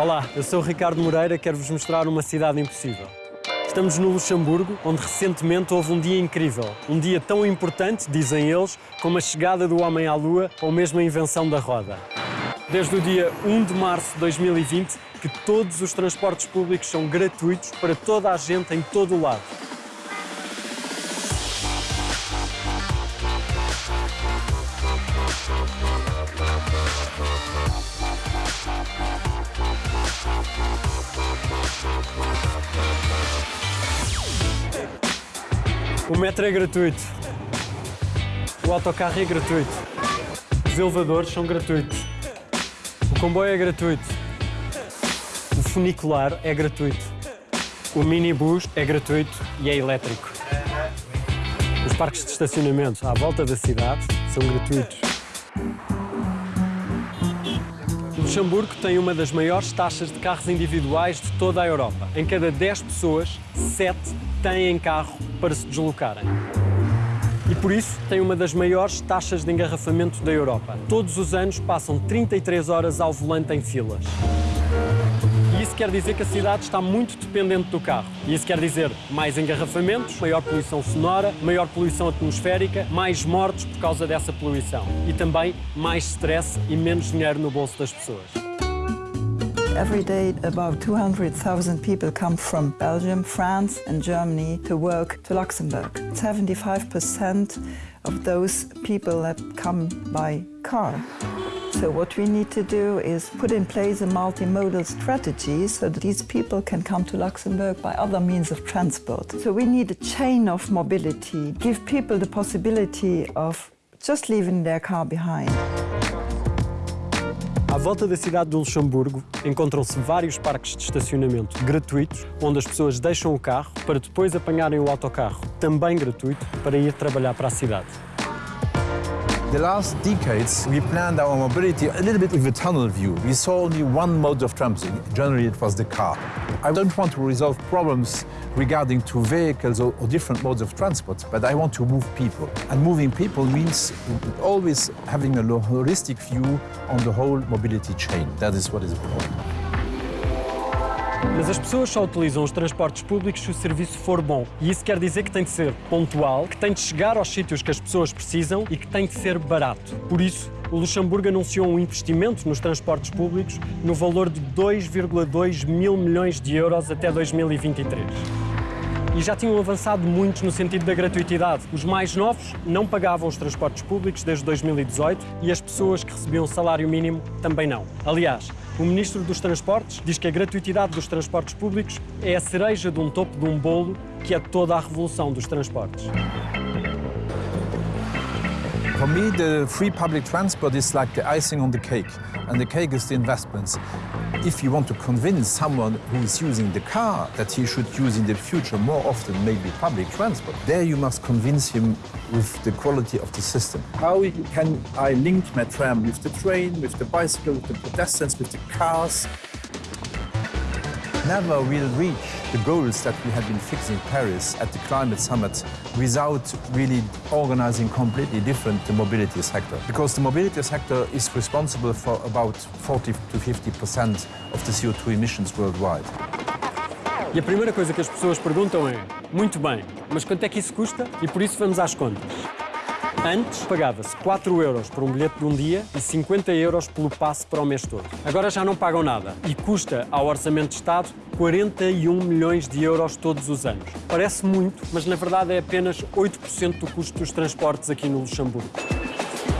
Olá, eu sou o Ricardo Moreira, quero-vos mostrar uma cidade impossível. Estamos no Luxemburgo, onde recentemente houve um dia incrível. Um dia tão importante, dizem eles, como a chegada do homem à Lua ou mesmo a invenção da roda. Desde o dia 1 de março de 2020, que todos os transportes públicos são gratuitos para toda a gente em todo o lado. O metro é gratuito. O autocarro é gratuito. Os elevadores são gratuitos. O comboio é gratuito. O funicular é gratuito. O minibus é gratuito e é elétrico. Os parques de estacionamento à volta da cidade são gratuitos. Luxemburgo tem uma das maiores taxas de carros individuais de toda a Europa. Em cada 10 pessoas, 7 têm carro para se deslocarem. E por isso tem uma das maiores taxas de engarrafamento da Europa. Todos os anos passam 33 horas ao volante em filas. E isso quer dizer que a cidade está muito dependente do carro. E isso quer dizer mais engarrafamentos, maior poluição sonora, maior poluição atmosférica, mais mortes por causa dessa poluição. E também mais stress e menos dinheiro no bolso das pessoas. Every day, about 200,000 people come from Belgium, France, and Germany to work to Luxembourg. 75% of those people that come by car. So what we need to do is put in place a multimodal strategy so that these people can come to Luxembourg by other means of transport. So we need a chain of mobility, give people the possibility of just leaving their car behind. À volta da cidade de Luxemburgo encontram-se vários parques de estacionamento gratuitos, onde as pessoas deixam o carro para depois apanharem o autocarro, também gratuito, para ir trabalhar para a cidade. The last decades, we planned our mobility a little bit with a tunnel view. We saw only one mode of transport. Generally, it was the car. I don't want to resolve problems regarding to vehicles or, or different modes of transport, but I want to move people. And moving people means always having a holistic view on the whole mobility chain. That is what is important. Mas as pessoas só utilizam os transportes públicos se o serviço for bom. E isso quer dizer que tem de ser pontual, que tem de chegar aos sítios que as pessoas precisam e que tem de ser barato. Por isso, o Luxemburgo anunciou um investimento nos transportes públicos no valor de 2,2 mil milhões de euros até 2023 e já tinham avançado muito no sentido da gratuitidade. Os mais novos não pagavam os transportes públicos desde 2018 e as pessoas que recebiam salário mínimo também não. Aliás, o Ministro dos Transportes diz que a gratuitidade dos transportes públicos é a cereja de um topo de um bolo que é toda a revolução dos transportes. For me, the free public transport is like the icing on the cake, and the cake is the investments. If you want to convince someone who is using the car that he should use in the future more often maybe public transport, there you must convince him with the quality of the system. How can I link my tram with the train, with the bicycle, with the pedestrians, with the cars? Never will reach the goals that we have been fixing in Paris at the climate summit without really organizing completely different the mobility sector. Because the mobility sector is responsible for about 40 to 50% of the CO2 emissions worldwide. E a primeira coisa que as pessoas perguntam é: muito bem, mas quanto é que isso custa? E por isso vamos às contas. Antes pagava-se 4 euros por um bilhete de um dia e 50 euros pelo passe para o mês todo. Agora já não pagam nada e custa ao Orçamento de Estado 41 milhões de euros todos os anos. Parece muito, mas na verdade é apenas 8% do custo dos transportes aqui no Luxemburgo.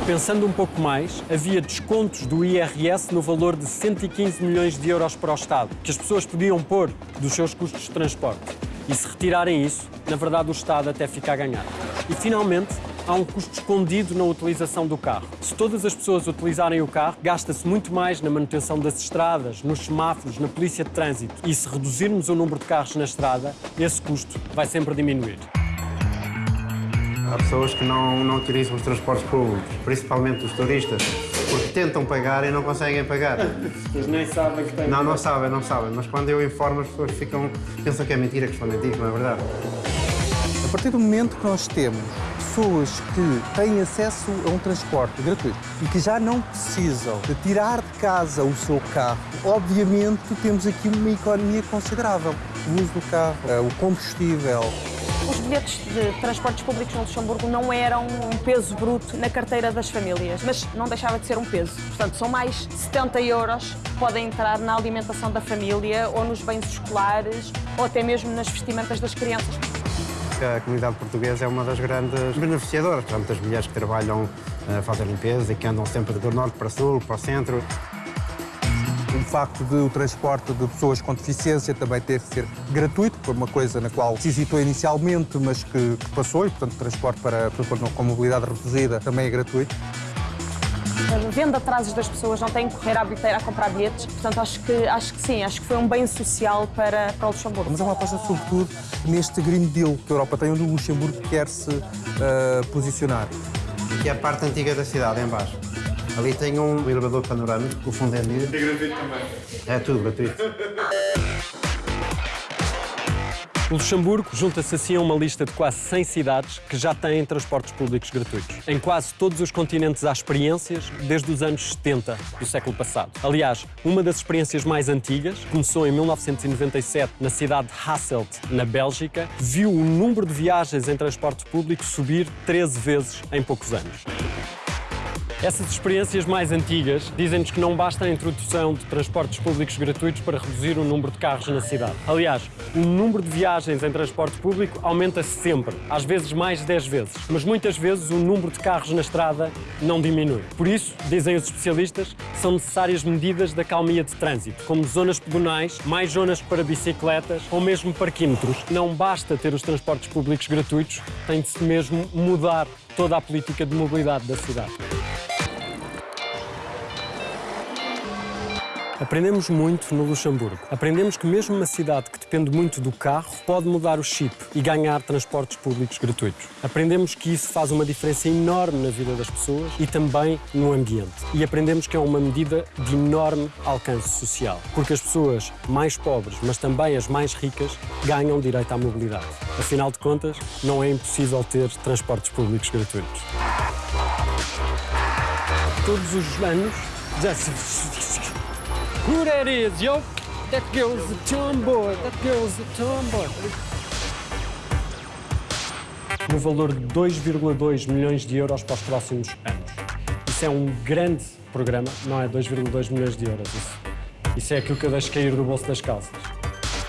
Pensando um pouco mais, havia descontos do IRS no valor de 115 milhões de euros para o Estado, que as pessoas podiam pôr dos seus custos de transporte. E se retirarem isso, na verdade o Estado até fica a ganhar. E finalmente, há um custo escondido na utilização do carro. Se todas as pessoas utilizarem o carro, gasta-se muito mais na manutenção das estradas, nos semáforos, na polícia de trânsito. E se reduzirmos o número de carros na estrada, esse custo vai sempre diminuir. Há pessoas que não, não utilizam os transportes públicos, principalmente os turistas, porque tentam pagar e não conseguem pagar. Mas nem sabem que têm Não, não sabem, não sabem, mas quando eu informo as pessoas ficam, pensam que é mentira, que estão a que não é verdade. A partir do momento que nós temos pessoas que têm acesso a um transporte gratuito e que já não precisam de tirar de casa o seu carro, obviamente temos aqui uma economia considerável. O uso do carro, eh, o combustível, Os bilhetes de transportes públicos no Luxemburgo não eram um peso bruto na carteira das famílias, mas não deixava de ser um peso. Portanto, são mais 70 euros que podem entrar na alimentação da família ou nos bens escolares ou até mesmo nas vestimentas das crianças. A comunidade portuguesa é uma das grandes beneficiadoras. Há muitas mulheres que trabalham a fazer limpeza e que andam sempre do norte para sul, para o centro. O facto de o transporte de pessoas com deficiência também ter que ser gratuito, foi uma coisa na qual se hesitou inicialmente, mas que, que passou, e portanto o transporte para pessoas com mobilidade reduzida também é gratuito. Vendo atrasos das pessoas, não têm que correr à bilheteira a comprar bilhetes. Portanto, acho que, acho que sim, acho que foi um bem social para, para o Luxemburgo. Mas é uma aposta sobretudo neste Green Deal que a Europa tem, onde o Luxemburgo quer se eh, posicionar. Aqui é a parte antiga da cidade, em baixo. Ali tem um elevador panorâmico, o fundo é gratuito também. É tudo gratuito. O Luxemburgo junta-se assim a uma lista de quase 100 cidades que já têm transportes públicos gratuitos. Em quase todos os continentes há experiências desde os anos 70 do século passado. Aliás, uma das experiências mais antigas começou em 1997 na cidade de Hasselt, na Bélgica, viu o número de viagens em transporte público subir 13 vezes em poucos anos. Essas experiências mais antigas dizem-nos que não basta a introdução de transportes públicos gratuitos para reduzir o número de carros na cidade. Aliás, o número de viagens em transporte público aumenta -se sempre, às vezes mais de 10 vezes. Mas muitas vezes o número de carros na estrada não diminui. Por isso, dizem os especialistas, são necessárias medidas de acalmia de trânsito, como zonas pedonais, mais zonas para bicicletas ou mesmo parquímetros. Não basta ter os transportes públicos gratuitos, tem de se mesmo mudar toda a política de mobilidade da cidade. Aprendemos muito no Luxemburgo. Aprendemos que mesmo uma cidade que depende muito do carro pode mudar o chip e ganhar transportes públicos gratuitos. Aprendemos que isso faz uma diferença enorme na vida das pessoas e também no ambiente. E aprendemos que é uma medida de enorme alcance social, porque as pessoas mais pobres, mas também as mais ricas, ganham direito à mobilidade. Afinal de contas, não é impossível ter transportes públicos gratuitos. Todos os anos, já se Who that is, yo? That girl's a tomboy. That girl's a tomboy. No valor de 2,2 milhões de euros para os próximos anos. Isso é um grande programa, não é 2,2 milhões de euros. Isso, isso é aquilo que eu deixo cair do bolso das calças.